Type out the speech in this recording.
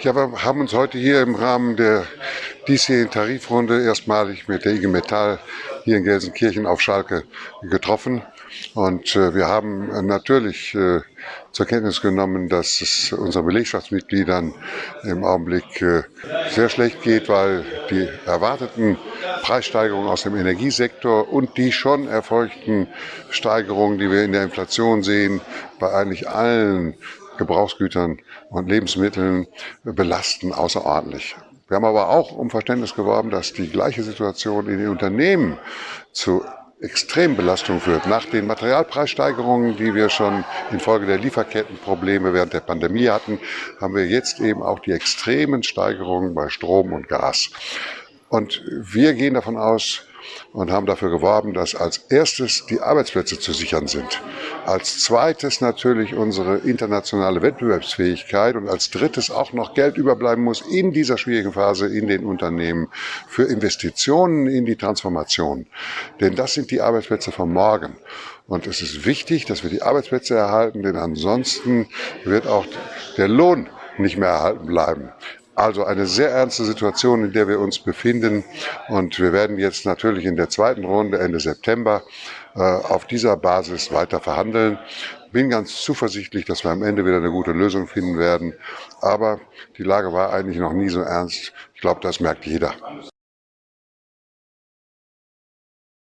Ja, wir haben uns heute hier im Rahmen der diesjährigen Tarifrunde erstmalig mit der IG Metall hier in Gelsenkirchen auf Schalke getroffen. Und äh, wir haben natürlich äh, zur Kenntnis genommen, dass es unseren Belegschaftsmitgliedern im Augenblick äh, sehr schlecht geht, weil die erwarteten Preissteigerungen aus dem Energiesektor und die schon erfolgten Steigerungen, die wir in der Inflation sehen, bei eigentlich allen Gebrauchsgütern und Lebensmitteln belasten außerordentlich. Wir haben aber auch um Verständnis geworben, dass die gleiche Situation in den Unternehmen zu Extrembelastung führt. Nach den Materialpreissteigerungen, die wir schon infolge der Lieferkettenprobleme während der Pandemie hatten, haben wir jetzt eben auch die extremen Steigerungen bei Strom und Gas. Und wir gehen davon aus, und haben dafür geworben, dass als erstes die Arbeitsplätze zu sichern sind, als zweites natürlich unsere internationale Wettbewerbsfähigkeit und als drittes auch noch Geld überbleiben muss in dieser schwierigen Phase in den Unternehmen für Investitionen in die Transformation. Denn das sind die Arbeitsplätze von morgen. Und es ist wichtig, dass wir die Arbeitsplätze erhalten, denn ansonsten wird auch der Lohn nicht mehr erhalten bleiben. Also eine sehr ernste Situation, in der wir uns befinden. Und wir werden jetzt natürlich in der zweiten Runde Ende September äh, auf dieser Basis weiter verhandeln. Bin ganz zuversichtlich, dass wir am Ende wieder eine gute Lösung finden werden. Aber die Lage war eigentlich noch nie so ernst. Ich glaube, das merkt jeder.